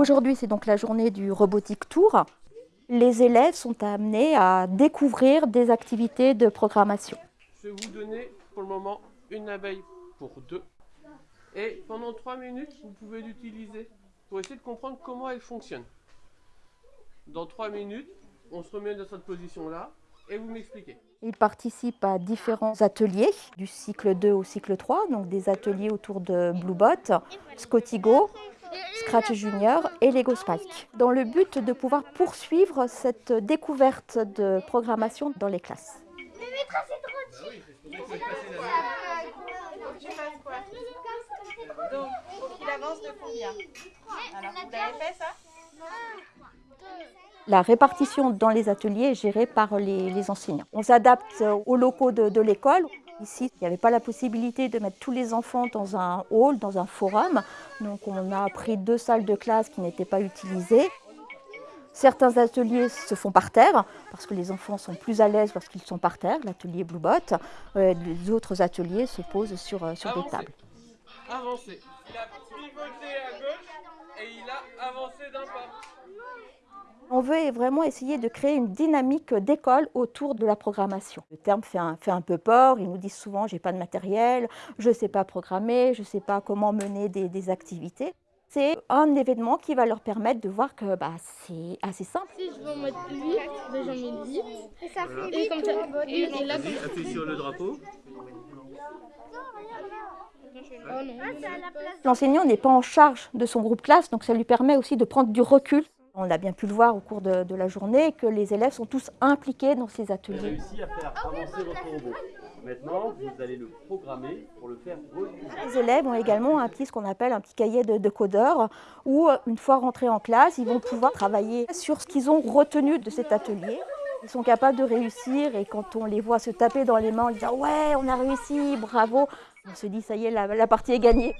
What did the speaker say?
Aujourd'hui, c'est donc la journée du Robotique Tour. Les élèves sont amenés à découvrir des activités de programmation. Je vais vous donner pour le moment une abeille pour deux. Et pendant trois minutes, vous pouvez l'utiliser pour essayer de comprendre comment elle fonctionne. Dans trois minutes, on se remet dans cette position-là et vous m'expliquez. Ils participent à différents ateliers, du cycle 2 au cycle 3, donc des ateliers autour de Bluebot, Scottigo, Scratch Junior et Lego Spike, dans le but de pouvoir poursuivre cette découverte de programmation dans les classes. La répartition dans les ateliers est gérée par les, enseignants. On s'adapte aux locaux de, l'école. Ici, il n'y avait pas la possibilité de mettre tous les enfants dans un hall, dans un forum. Donc on a pris deux salles de classe qui n'étaient pas utilisées. Certains ateliers se font par terre, parce que les enfants sont plus à l'aise lorsqu'ils sont par terre, l'atelier Bluebot. Euh, les autres ateliers se posent sur, euh, sur des tables. Il a pivoté à gauche et il a avancé d'un pas. On veut vraiment essayer de créer une dynamique d'école autour de la programmation. Le terme fait un, fait un peu peur, ils nous disent souvent « j'ai pas de matériel, je ne sais pas programmer, je ne sais pas comment mener des, activités ». C'est un événement qui va leur permettre de voir que bah, c'est assez simple. Si je veux mettre 8, déjà mets 10. Et ça fait 8 et, comme ça, et, et là, Appuie sur le drapeau. L'enseignant n'est pas en charge de son groupe classe, donc ça lui permet aussi de prendre du recul on a bien pu le voir au cours de, la journée que les élèves sont tous impliqués dans ces ateliers. Vous avez réussi à faire avancer votre robot. Maintenant, vous allez le programmer pour le faire. Les élèves ont également un petit, ce qu'on appelle un petit cahier de, de codeur où, une fois rentrés en classe, ils vont pouvoir travailler sur ce qu'ils ont retenu de cet atelier. Ils sont capables de réussir et quand on les voit se taper dans les mains en disant « Ouais, on a réussi, bravo !» On se dit « Ça y est, la, la partie est gagnée ».